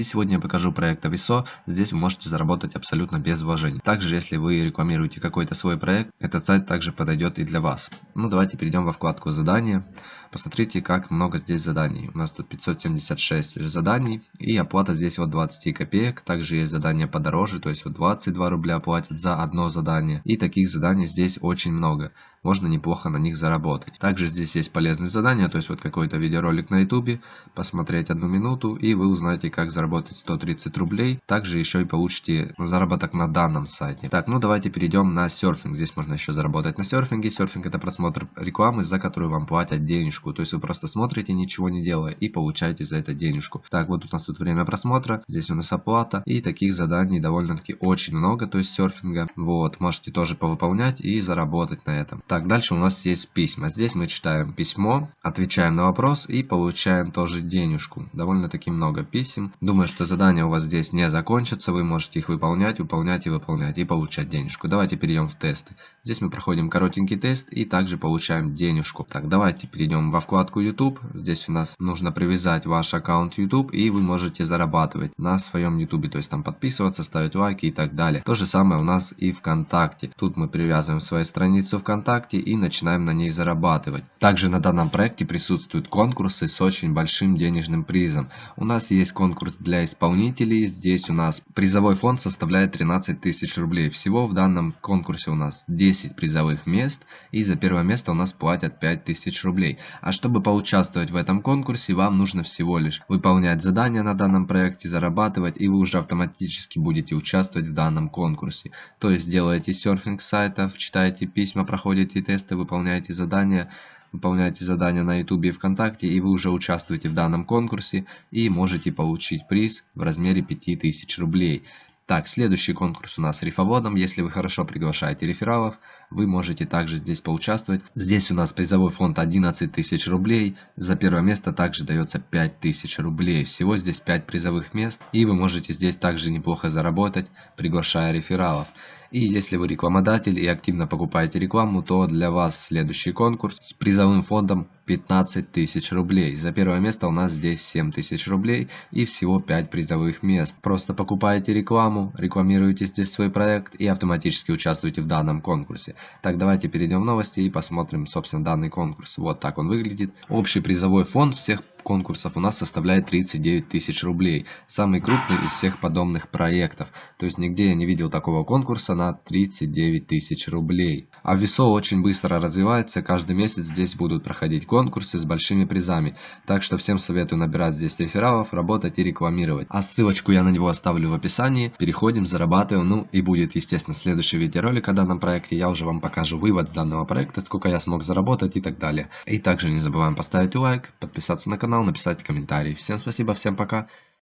И сегодня я покажу проект Aviso. Здесь вы можете заработать абсолютно без вложений. Также, если вы рекламируете какой-то свой проект, этот сайт также подойдет и для вас. Ну, давайте перейдем во вкладку задания. Посмотрите, как много здесь заданий. У нас тут 576 заданий. И оплата здесь вот 20 копеек. Также есть задания подороже, то есть вот 22 рубля платят за одно задание. И таких заданий здесь очень много можно неплохо на них заработать. Также здесь есть полезные задания, то есть вот какой-то видеоролик на ютубе, посмотреть одну минуту и вы узнаете как заработать 130 рублей. Также еще и получите заработок на данном сайте. Так, ну давайте перейдем на серфинг. Здесь можно еще заработать на серфинге. Серфинг это просмотр рекламы, за которую вам платят денежку. То есть вы просто смотрите, ничего не делая и получаете за это денежку. Так, вот у нас тут время просмотра, здесь у нас оплата и таких заданий довольно-таки очень много, то есть серфинга. Вот, можете тоже повыполнять и заработать на этом. Так, дальше у нас есть письма. Здесь мы читаем письмо, отвечаем на вопрос и получаем тоже денежку. Довольно-таки много писем. Думаю, что задания у вас здесь не закончатся. Вы можете их выполнять, выполнять и выполнять и получать денежку. Давайте перейдем в тесты. Здесь мы проходим коротенький тест и также получаем денежку. Так, давайте перейдем во вкладку YouTube. Здесь у нас нужно привязать ваш аккаунт YouTube и вы можете зарабатывать на своем YouTube. То есть там подписываться, ставить лайки и так далее. То же самое у нас и ВКонтакте. Тут мы привязываем свою страницу ВКонтакте и начинаем на ней зарабатывать. Также на данном проекте присутствуют конкурсы с очень большим денежным призом. У нас есть конкурс для исполнителей, здесь у нас призовой фонд составляет 13 тысяч рублей. Всего в данном конкурсе у нас 10 призовых мест и за первое место у нас платят 5 тысяч рублей. А чтобы поучаствовать в этом конкурсе, вам нужно всего лишь выполнять задания на данном проекте, зарабатывать и вы уже автоматически будете участвовать в данном конкурсе. То есть делаете серфинг сайтов, читаете письма, проходите тесты, выполняете задания, выполняете задания на YouTube и ВКонтакте, и вы уже участвуете в данном конкурсе и можете получить приз в размере 5000 рублей. Так, следующий конкурс у нас рифоводом. Если вы хорошо приглашаете рефералов, вы можете также здесь поучаствовать. Здесь у нас призовой фонд 11 тысяч рублей. За первое место также дается 5 тысяч рублей. Всего здесь 5 призовых мест. И вы можете здесь также неплохо заработать, приглашая рефералов. И если вы рекламодатель и активно покупаете рекламу, то для вас следующий конкурс с призовым фондом 15 тысяч рублей. За первое место у нас здесь 7 тысяч рублей и всего 5 призовых мест. Просто покупаете рекламу, рекламируете здесь свой проект и автоматически участвуете в данном конкурсе. Так, давайте перейдем в новости и посмотрим, собственно, данный конкурс. Вот так он выглядит. Общий призовой фонд всех конкурсов у нас составляет 39 тысяч рублей. Самый крупный из всех подобных проектов. То есть нигде я не видел такого конкурса на 39 тысяч рублей. А Весо очень быстро развивается. Каждый месяц здесь будут проходить конкурсы с большими призами. Так что всем советую набирать здесь рефералов, работать и рекламировать. А ссылочку я на него оставлю в описании. Переходим, зарабатываем. Ну и будет, естественно, следующий видеоролик о данном проекте. Я уже вам покажу вывод с данного проекта, сколько я смог заработать и так далее. И также не забываем поставить лайк, подписаться на канал написать комментарий. Всем спасибо, всем пока.